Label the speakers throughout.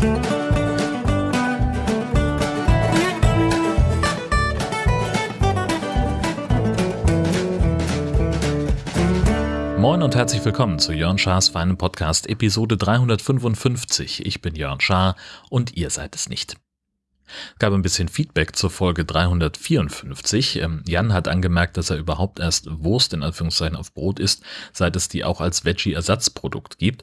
Speaker 1: Moin und herzlich willkommen zu Jörn Schars feinem Podcast Episode 355. Ich bin Jörn Schaar und ihr seid es nicht. Gab ein bisschen Feedback zur Folge 354. Ähm, Jan hat angemerkt, dass er überhaupt erst Wurst in Anführungszeichen auf Brot isst, seit es die auch als Veggie-Ersatzprodukt gibt.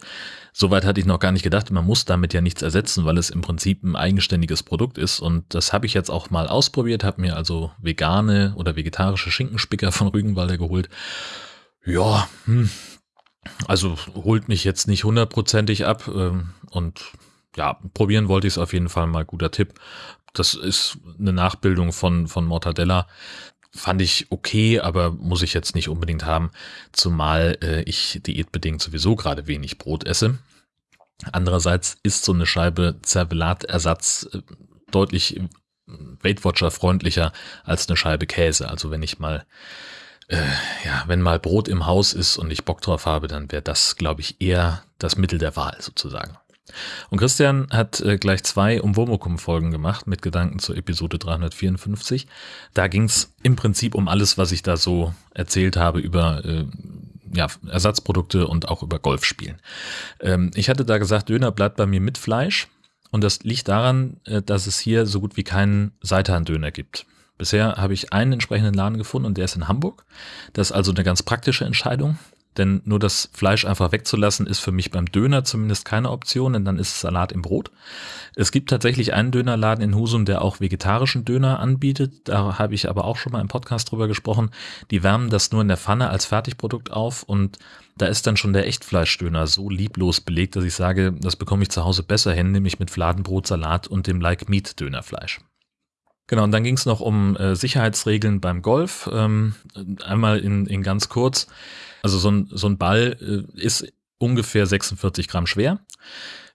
Speaker 1: Soweit hatte ich noch gar nicht gedacht. Man muss damit ja nichts ersetzen, weil es im Prinzip ein eigenständiges Produkt ist. Und das habe ich jetzt auch mal ausprobiert, habe mir also vegane oder vegetarische Schinkenspicker von Rügenwalder geholt ja, hm. also holt mich jetzt nicht hundertprozentig ab ähm, und ja, probieren wollte ich es auf jeden Fall mal, guter Tipp. Das ist eine Nachbildung von, von Mortadella. Fand ich okay, aber muss ich jetzt nicht unbedingt haben, zumal äh, ich diätbedingt sowieso gerade wenig Brot esse. Andererseits ist so eine Scheibe Zervelatersatz äh, deutlich äh, Weight Watcher freundlicher als eine Scheibe Käse. Also wenn ich mal äh, ja, wenn mal Brot im Haus ist und ich Bock drauf habe, dann wäre das, glaube ich, eher das Mittel der Wahl sozusagen. Und Christian hat äh, gleich zwei Umwomukum-Folgen gemacht mit Gedanken zur Episode 354. Da ging es im Prinzip um alles, was ich da so erzählt habe über äh, ja, Ersatzprodukte und auch über Golfspielen. Ähm, ich hatte da gesagt, Döner bleibt bei mir mit Fleisch. Und das liegt daran, äh, dass es hier so gut wie keinen Seitan-Döner gibt. Bisher habe ich einen entsprechenden Laden gefunden und der ist in Hamburg. Das ist also eine ganz praktische Entscheidung, denn nur das Fleisch einfach wegzulassen ist für mich beim Döner zumindest keine Option, denn dann ist Salat im Brot. Es gibt tatsächlich einen Dönerladen in Husum, der auch vegetarischen Döner anbietet. Da habe ich aber auch schon mal im Podcast drüber gesprochen. Die wärmen das nur in der Pfanne als Fertigprodukt auf und da ist dann schon der Echtfleischdöner so lieblos belegt, dass ich sage, das bekomme ich zu Hause besser hin, nämlich mit Fladenbrot, Salat und dem Like Meat Dönerfleisch. Genau, und dann ging es noch um äh, Sicherheitsregeln beim Golf. Ähm, einmal in, in ganz kurz. Also so ein, so ein Ball äh, ist ungefähr 46 Gramm schwer.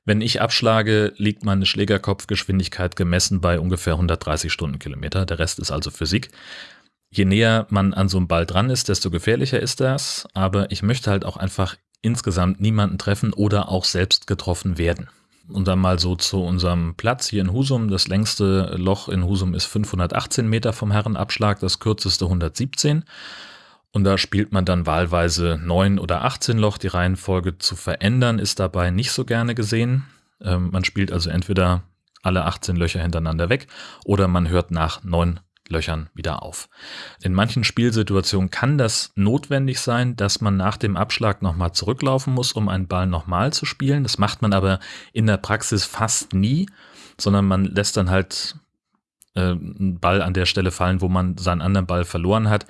Speaker 1: Wenn ich abschlage, liegt meine Schlägerkopfgeschwindigkeit gemessen bei ungefähr 130 Stundenkilometer. Der Rest ist also Physik. Je näher man an so einem Ball dran ist, desto gefährlicher ist das. Aber ich möchte halt auch einfach insgesamt niemanden treffen oder auch selbst getroffen werden. Und dann mal so zu unserem Platz hier in Husum. Das längste Loch in Husum ist 518 Meter vom Herrenabschlag, das kürzeste 117. Und da spielt man dann wahlweise 9 oder 18 Loch. Die Reihenfolge zu verändern ist dabei nicht so gerne gesehen. Ähm, man spielt also entweder alle 18 Löcher hintereinander weg oder man hört nach 9 Löchern wieder auf. In manchen Spielsituationen kann das notwendig sein, dass man nach dem Abschlag nochmal zurücklaufen muss, um einen Ball nochmal zu spielen. Das macht man aber in der Praxis fast nie, sondern man lässt dann halt äh, einen Ball an der Stelle fallen, wo man seinen anderen Ball verloren hat.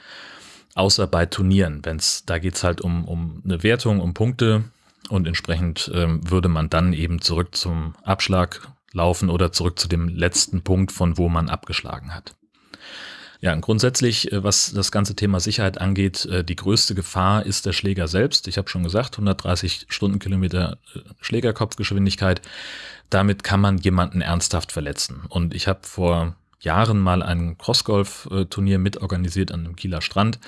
Speaker 1: Außer bei Turnieren, wenn's, da geht's halt um, um eine Wertung, um Punkte und entsprechend ähm, würde man dann eben zurück zum Abschlag laufen oder zurück zu dem letzten Punkt, von wo man abgeschlagen hat. Ja, grundsätzlich, äh, was das ganze Thema Sicherheit angeht, äh, die größte Gefahr ist der Schläger selbst. Ich habe schon gesagt, 130 Stundenkilometer äh, Schlägerkopfgeschwindigkeit. Damit kann man jemanden ernsthaft verletzen. Und ich habe vor Jahren mal ein Crossgolf-Turnier mitorganisiert an einem Kieler Strand.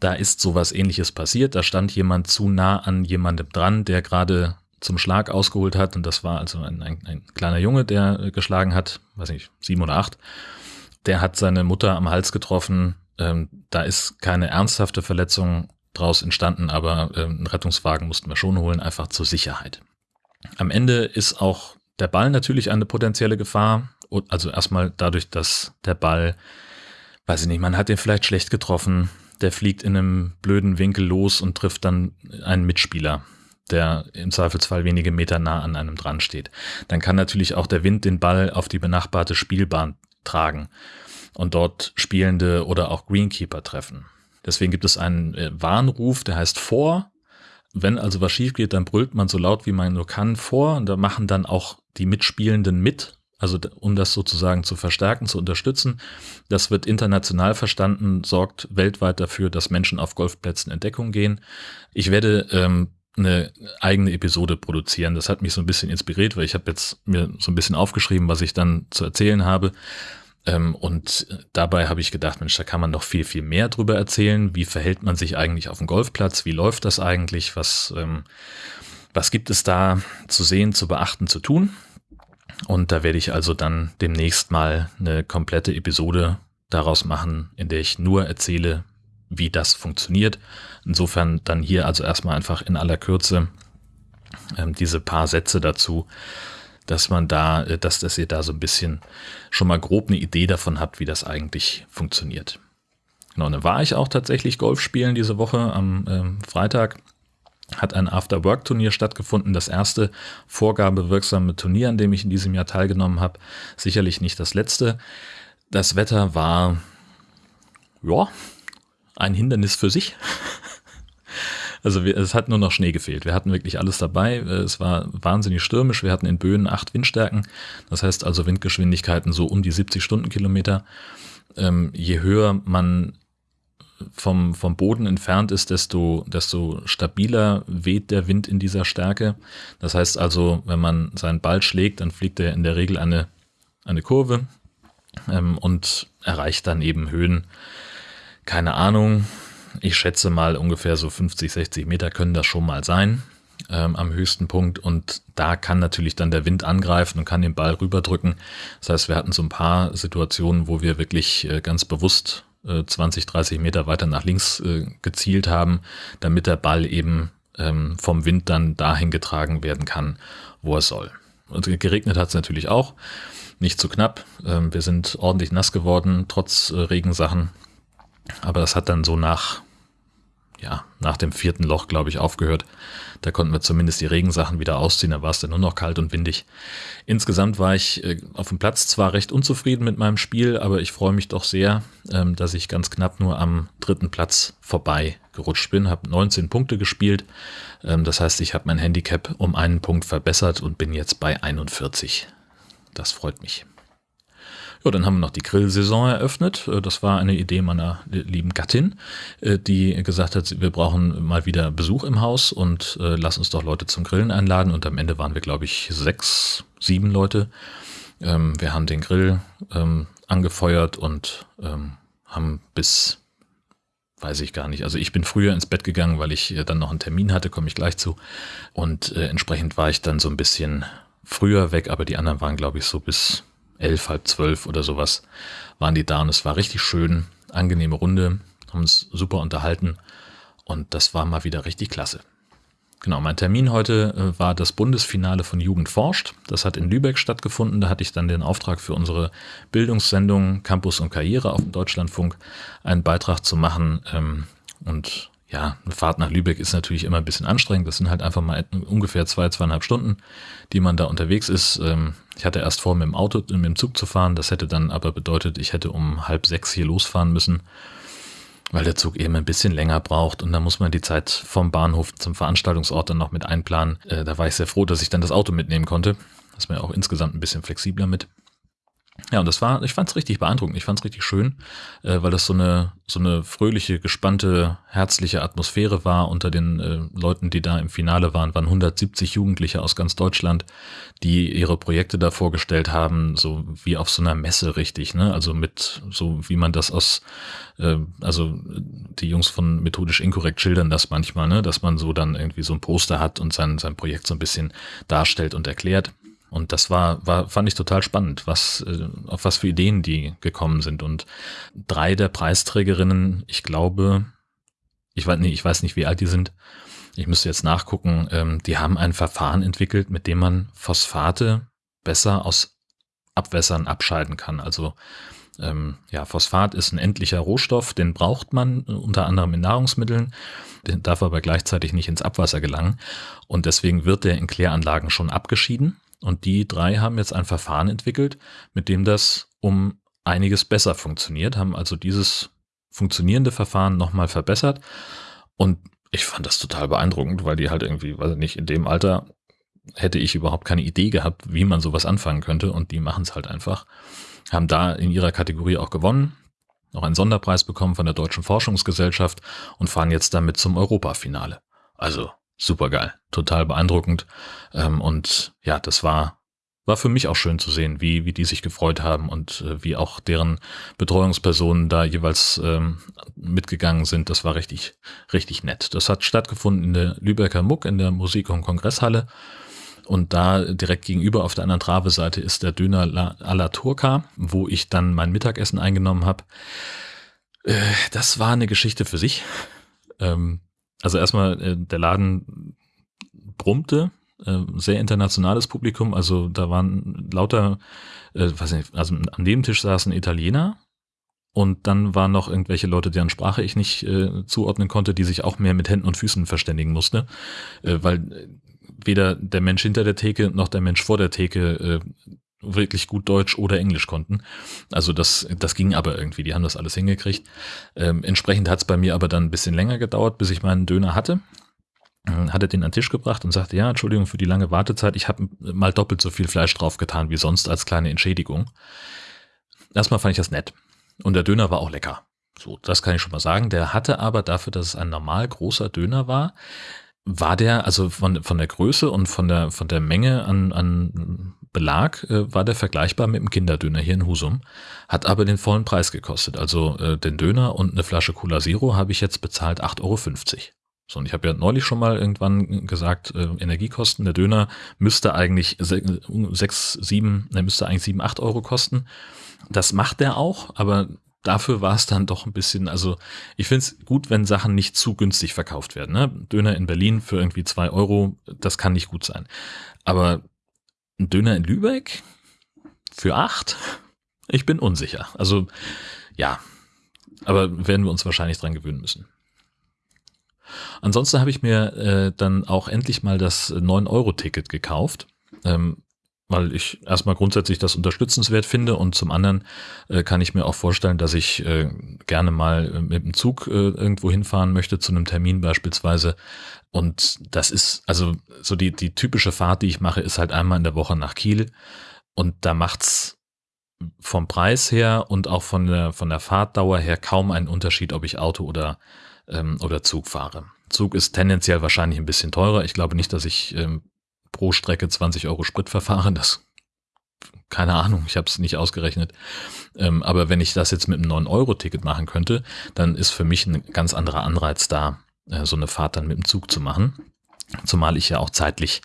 Speaker 1: Da ist sowas ähnliches passiert. Da stand jemand zu nah an jemandem dran, der gerade zum Schlag ausgeholt hat. Und das war also ein, ein, ein kleiner Junge, der geschlagen hat, weiß nicht, sieben oder acht der hat seine Mutter am Hals getroffen. Ähm, da ist keine ernsthafte Verletzung draus entstanden, aber ähm, einen Rettungswagen mussten wir schon holen, einfach zur Sicherheit. Am Ende ist auch der Ball natürlich eine potenzielle Gefahr. Also erstmal dadurch, dass der Ball, weiß ich nicht, man hat den vielleicht schlecht getroffen, der fliegt in einem blöden Winkel los und trifft dann einen Mitspieler, der im Zweifelsfall wenige Meter nah an einem dran steht. Dann kann natürlich auch der Wind den Ball auf die benachbarte Spielbahn tragen und dort Spielende oder auch Greenkeeper treffen. Deswegen gibt es einen äh, Warnruf, der heißt vor. Wenn also was schief geht, dann brüllt man so laut wie man nur kann vor und da machen dann auch die Mitspielenden mit, also um das sozusagen zu verstärken, zu unterstützen. Das wird international verstanden, sorgt weltweit dafür, dass Menschen auf Golfplätzen in Deckung gehen. Ich werde ähm, eine eigene Episode produzieren. Das hat mich so ein bisschen inspiriert, weil ich habe jetzt mir so ein bisschen aufgeschrieben, was ich dann zu erzählen habe. Ähm, und dabei habe ich gedacht, Mensch, da kann man noch viel, viel mehr drüber erzählen. Wie verhält man sich eigentlich auf dem Golfplatz? Wie läuft das eigentlich? Was, ähm, was gibt es da zu sehen, zu beachten, zu tun? Und da werde ich also dann demnächst mal eine komplette Episode daraus machen, in der ich nur erzähle, wie das funktioniert. Insofern dann hier also erstmal einfach in aller Kürze ähm, diese paar Sätze dazu, dass man da, äh, dass, dass ihr da so ein bisschen schon mal grob eine Idee davon habt, wie das eigentlich funktioniert. Genau, dann war ich auch tatsächlich Golf spielen diese Woche am ähm, Freitag. Hat ein After-Work-Turnier stattgefunden, das erste vorgabewirksame Turnier, an dem ich in diesem Jahr teilgenommen habe. Sicherlich nicht das letzte. Das Wetter war, ja, ein Hindernis für sich. Also wir, es hat nur noch Schnee gefehlt. Wir hatten wirklich alles dabei. Es war wahnsinnig stürmisch. Wir hatten in Böen acht Windstärken. Das heißt also Windgeschwindigkeiten so um die 70 Stundenkilometer. Ähm, je höher man vom, vom Boden entfernt ist, desto, desto stabiler weht der Wind in dieser Stärke. Das heißt also, wenn man seinen Ball schlägt, dann fliegt er in der Regel eine, eine Kurve ähm, und erreicht dann eben Höhen, keine Ahnung, ich schätze mal ungefähr so 50, 60 Meter können das schon mal sein ähm, am höchsten Punkt. Und da kann natürlich dann der Wind angreifen und kann den Ball rüberdrücken. Das heißt, wir hatten so ein paar Situationen, wo wir wirklich äh, ganz bewusst äh, 20, 30 Meter weiter nach links äh, gezielt haben, damit der Ball eben ähm, vom Wind dann dahin getragen werden kann, wo er soll. Und geregnet hat es natürlich auch. Nicht zu knapp. Ähm, wir sind ordentlich nass geworden, trotz äh, Regensachen. Aber das hat dann so nach ja, nach dem vierten Loch, glaube ich, aufgehört. Da konnten wir zumindest die Regensachen wieder ausziehen, da war es dann nur noch kalt und windig. Insgesamt war ich äh, auf dem Platz zwar recht unzufrieden mit meinem Spiel, aber ich freue mich doch sehr, ähm, dass ich ganz knapp nur am dritten Platz vorbei gerutscht bin, habe 19 Punkte gespielt. Ähm, das heißt, ich habe mein Handicap um einen Punkt verbessert und bin jetzt bei 41. Das freut mich. Ja, dann haben wir noch die Grillsaison eröffnet. Äh, das war eine Idee meiner lieben Gattin, äh, die gesagt hat, wir brauchen mal wieder Besuch im Haus und äh, lass uns doch Leute zum Grillen einladen. Und am Ende waren wir, glaube ich, sechs, sieben Leute. Ähm, wir haben den Grill ähm, angefeuert und ähm, haben bis weiß ich gar nicht. Also ich bin früher ins Bett gegangen, weil ich dann noch einen Termin hatte, komme ich gleich zu. Und entsprechend war ich dann so ein bisschen früher weg, aber die anderen waren, glaube ich, so bis elf, halb zwölf oder sowas waren die da und es war richtig schön, angenehme Runde, haben uns super unterhalten und das war mal wieder richtig klasse. Genau, mein Termin heute äh, war das Bundesfinale von Jugend forscht. Das hat in Lübeck stattgefunden. Da hatte ich dann den Auftrag für unsere Bildungssendung Campus und Karriere auf dem Deutschlandfunk einen Beitrag zu machen. Ähm, und ja, eine Fahrt nach Lübeck ist natürlich immer ein bisschen anstrengend. Das sind halt einfach mal ungefähr zwei, zweieinhalb Stunden, die man da unterwegs ist. Ähm, ich hatte erst vor, mit dem Auto, mit dem Zug zu fahren. Das hätte dann aber bedeutet, ich hätte um halb sechs hier losfahren müssen, weil der Zug eben ein bisschen länger braucht. Und da muss man die Zeit vom Bahnhof zum Veranstaltungsort dann noch mit einplanen. Äh, da war ich sehr froh, dass ich dann das Auto mitnehmen konnte. Das ist mir auch insgesamt ein bisschen flexibler mit. Ja, und das war, ich fand es richtig beeindruckend, ich fand es richtig schön, äh, weil das so eine, so eine fröhliche, gespannte, herzliche Atmosphäre war unter den äh, Leuten, die da im Finale waren, waren 170 Jugendliche aus ganz Deutschland, die ihre Projekte da vorgestellt haben, so wie auf so einer Messe richtig, ne? Also mit, so wie man das aus, äh, also die Jungs von Methodisch Inkorrekt schildern das manchmal, ne? Dass man so dann irgendwie so ein Poster hat und sein, sein Projekt so ein bisschen darstellt und erklärt. Und das war, war, fand ich total spannend, was, äh, auf was für Ideen die gekommen sind. Und drei der Preisträgerinnen, ich glaube, ich weiß, nee, ich weiß nicht, wie alt die sind. Ich müsste jetzt nachgucken. Ähm, die haben ein Verfahren entwickelt, mit dem man Phosphate besser aus Abwässern abscheiden kann. Also ähm, ja, Phosphat ist ein endlicher Rohstoff, den braucht man unter anderem in Nahrungsmitteln, den darf aber gleichzeitig nicht ins Abwasser gelangen und deswegen wird der in Kläranlagen schon abgeschieden und die drei haben jetzt ein Verfahren entwickelt, mit dem das um einiges besser funktioniert, haben also dieses funktionierende Verfahren nochmal verbessert. Und ich fand das total beeindruckend, weil die halt irgendwie, weiß ich nicht, in dem Alter hätte ich überhaupt keine Idee gehabt, wie man sowas anfangen könnte. Und die machen es halt einfach. Haben da in ihrer Kategorie auch gewonnen, noch einen Sonderpreis bekommen von der Deutschen Forschungsgesellschaft und fahren jetzt damit zum Europafinale. Also super geil, total beeindruckend. Ähm, und ja, das war, war für mich auch schön zu sehen, wie, wie die sich gefreut haben und äh, wie auch deren Betreuungspersonen da jeweils ähm, mitgegangen sind. Das war richtig, richtig nett. Das hat stattgefunden in der Lübecker Muck in der Musik- und Kongresshalle. Und da direkt gegenüber auf der anderen Traveseite ist der Döner à la Turca, wo ich dann mein Mittagessen eingenommen habe. Äh, das war eine Geschichte für sich. Ähm, also erstmal, äh, der Laden brummte, äh, sehr internationales Publikum, also da waren lauter, äh, weiß nicht, also am Nebentisch saßen Italiener und dann waren noch irgendwelche Leute, deren Sprache ich nicht äh, zuordnen konnte, die sich auch mehr mit Händen und Füßen verständigen musste, äh, weil weder der Mensch hinter der Theke noch der Mensch vor der Theke äh, wirklich gut Deutsch oder Englisch konnten. Also das, das ging aber irgendwie, die haben das alles hingekriegt. Ähm, entsprechend hat es bei mir aber dann ein bisschen länger gedauert, bis ich meinen Döner hatte. Ähm, hat er den an den Tisch gebracht und sagte, ja, Entschuldigung für die lange Wartezeit, ich habe mal doppelt so viel Fleisch drauf getan wie sonst als kleine Entschädigung. Erstmal fand ich das nett. Und der Döner war auch lecker. So, das kann ich schon mal sagen. Der hatte aber dafür, dass es ein normal großer Döner war, war der, also von, von der Größe und von der, von der Menge an, an Belag, äh, war der vergleichbar mit dem Kinderdöner hier in Husum, hat aber den vollen Preis gekostet. Also äh, den Döner und eine Flasche Cola Zero habe ich jetzt bezahlt 8,50 Euro. So, und ich habe ja neulich schon mal irgendwann gesagt, äh, Energiekosten, der Döner müsste eigentlich sechs, sieben, der müsste eigentlich sieben, acht Euro kosten. Das macht der auch, aber dafür war es dann doch ein bisschen, also ich finde es gut, wenn Sachen nicht zu günstig verkauft werden. Ne? Döner in Berlin für irgendwie zwei Euro, das kann nicht gut sein. Aber ein Döner in Lübeck für acht? Ich bin unsicher. Also ja, aber werden wir uns wahrscheinlich dran gewöhnen müssen. Ansonsten habe ich mir äh, dann auch endlich mal das 9-Euro-Ticket gekauft. Ähm, weil ich erstmal grundsätzlich das unterstützenswert finde und zum anderen äh, kann ich mir auch vorstellen, dass ich äh, gerne mal äh, mit dem Zug äh, irgendwo hinfahren möchte zu einem Termin beispielsweise und das ist also so die die typische Fahrt, die ich mache, ist halt einmal in der Woche nach Kiel und da macht's vom Preis her und auch von der von der Fahrtdauer her kaum einen Unterschied, ob ich Auto oder ähm, oder Zug fahre. Zug ist tendenziell wahrscheinlich ein bisschen teurer. Ich glaube nicht, dass ich ähm, pro Strecke 20 Euro Spritverfahren. Das keine Ahnung, ich habe es nicht ausgerechnet. Ähm, aber wenn ich das jetzt mit einem 9-Euro-Ticket machen könnte, dann ist für mich ein ganz anderer Anreiz da, äh, so eine Fahrt dann mit dem Zug zu machen. Zumal ich ja auch zeitlich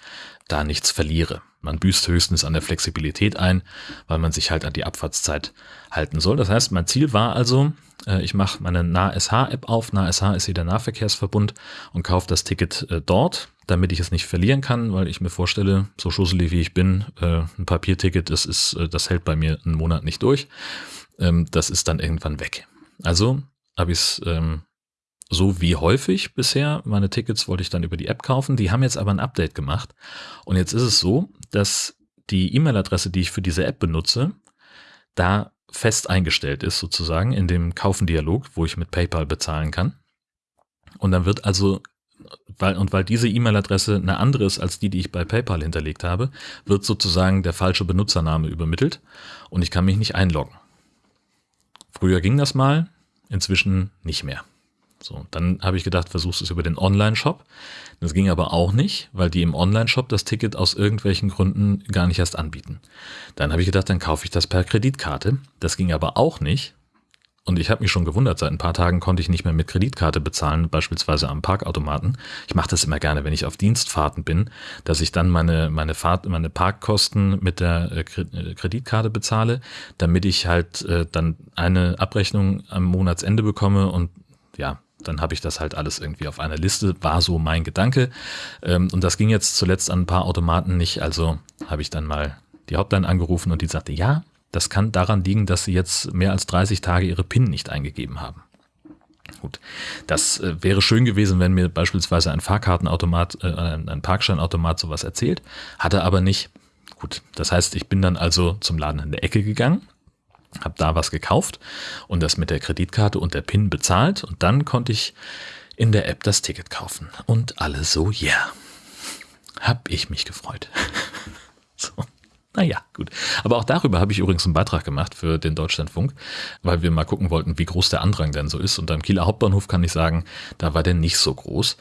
Speaker 1: da nichts verliere. Man büßt höchstens an der Flexibilität ein, weil man sich halt an die Abfahrtszeit halten soll. Das heißt, mein Ziel war also, äh, ich mache meine NahSH-App auf. NahSH ist hier der Nahverkehrsverbund und kaufe das Ticket äh, dort damit ich es nicht verlieren kann, weil ich mir vorstelle, so schusselig wie ich bin, äh, ein Papierticket, das ist, äh, das hält bei mir einen Monat nicht durch. Ähm, das ist dann irgendwann weg. Also habe ich es ähm, so wie häufig bisher. Meine Tickets wollte ich dann über die App kaufen. Die haben jetzt aber ein Update gemacht. Und jetzt ist es so, dass die E-Mail-Adresse, die ich für diese App benutze, da fest eingestellt ist sozusagen in dem Kaufen-Dialog, wo ich mit PayPal bezahlen kann. Und dann wird also weil, und weil diese E-Mail-Adresse eine andere ist als die, die ich bei PayPal hinterlegt habe, wird sozusagen der falsche Benutzername übermittelt und ich kann mich nicht einloggen. Früher ging das mal, inzwischen nicht mehr. So, dann habe ich gedacht, versuchst es über den Online-Shop. Das ging aber auch nicht, weil die im Online-Shop das Ticket aus irgendwelchen Gründen gar nicht erst anbieten. Dann habe ich gedacht, dann kaufe ich das per Kreditkarte. Das ging aber auch nicht, und ich habe mich schon gewundert, seit ein paar Tagen konnte ich nicht mehr mit Kreditkarte bezahlen, beispielsweise am Parkautomaten. Ich mache das immer gerne, wenn ich auf Dienstfahrten bin, dass ich dann meine, meine, Fahrt, meine Parkkosten mit der äh, äh, Kreditkarte bezahle, damit ich halt äh, dann eine Abrechnung am Monatsende bekomme und ja, dann habe ich das halt alles irgendwie auf einer Liste, war so mein Gedanke. Ähm, und das ging jetzt zuletzt an ein paar Automaten nicht, also habe ich dann mal die Hotline angerufen und die sagte, ja, das kann daran liegen, dass sie jetzt mehr als 30 Tage ihre PIN nicht eingegeben haben. Gut, das äh, wäre schön gewesen, wenn mir beispielsweise ein Fahrkartenautomat, äh, ein Parkscheinautomat sowas erzählt, hatte aber nicht. Gut, das heißt, ich bin dann also zum Laden in der Ecke gegangen, habe da was gekauft und das mit der Kreditkarte und der PIN bezahlt und dann konnte ich in der App das Ticket kaufen und alle so, ja, yeah. hab ich mich gefreut. so. Naja, gut. Aber auch darüber habe ich übrigens einen Beitrag gemacht für den Deutschlandfunk, weil wir mal gucken wollten, wie groß der Andrang denn so ist. Und am Kieler Hauptbahnhof kann ich sagen, da war der nicht so groß.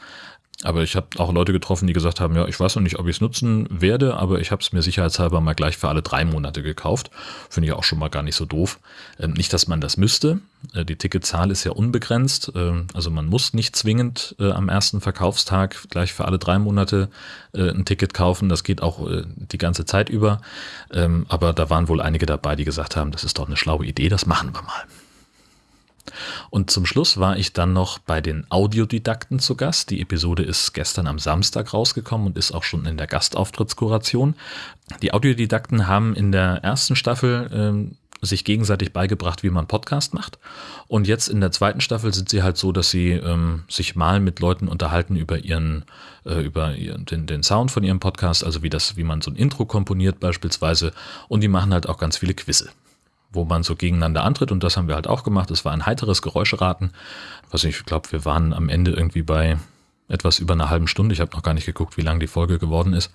Speaker 1: Aber ich habe auch Leute getroffen, die gesagt haben, ja, ich weiß noch nicht, ob ich es nutzen werde, aber ich habe es mir sicherheitshalber mal gleich für alle drei Monate gekauft. Finde ich auch schon mal gar nicht so doof. Ähm, nicht, dass man das müsste. Äh, die Ticketzahl ist ja unbegrenzt. Ähm, also man muss nicht zwingend äh, am ersten Verkaufstag gleich für alle drei Monate äh, ein Ticket kaufen. Das geht auch äh, die ganze Zeit über. Ähm, aber da waren wohl einige dabei, die gesagt haben, das ist doch eine schlaue Idee, das machen wir mal. Und zum Schluss war ich dann noch bei den Audiodidakten zu Gast. Die Episode ist gestern am Samstag rausgekommen und ist auch schon in der Gastauftrittskoration. Die Audiodidakten haben in der ersten Staffel ähm, sich gegenseitig beigebracht, wie man Podcast macht. Und jetzt in der zweiten Staffel sind sie halt so, dass sie ähm, sich mal mit Leuten unterhalten über ihren, äh, über ihren, den, den Sound von ihrem Podcast, also wie das, wie man so ein Intro komponiert beispielsweise. Und die machen halt auch ganz viele Quizze wo man so gegeneinander antritt und das haben wir halt auch gemacht. Es war ein heiteres Geräuscheraten. Was ich glaube, wir waren am Ende irgendwie bei etwas über einer halben Stunde. Ich habe noch gar nicht geguckt, wie lang die Folge geworden ist.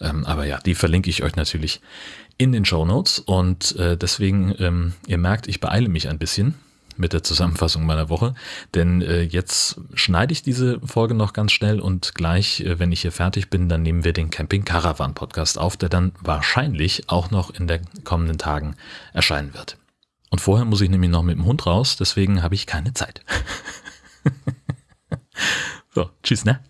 Speaker 1: Ähm, aber ja, die verlinke ich euch natürlich in den Show Notes und äh, deswegen, ähm, ihr merkt, ich beeile mich ein bisschen mit der Zusammenfassung meiner Woche, denn äh, jetzt schneide ich diese Folge noch ganz schnell und gleich, äh, wenn ich hier fertig bin, dann nehmen wir den Camping Caravan Podcast auf, der dann wahrscheinlich auch noch in den kommenden Tagen erscheinen wird. Und vorher muss ich nämlich noch mit dem Hund raus, deswegen habe ich keine Zeit. so, tschüss, ne?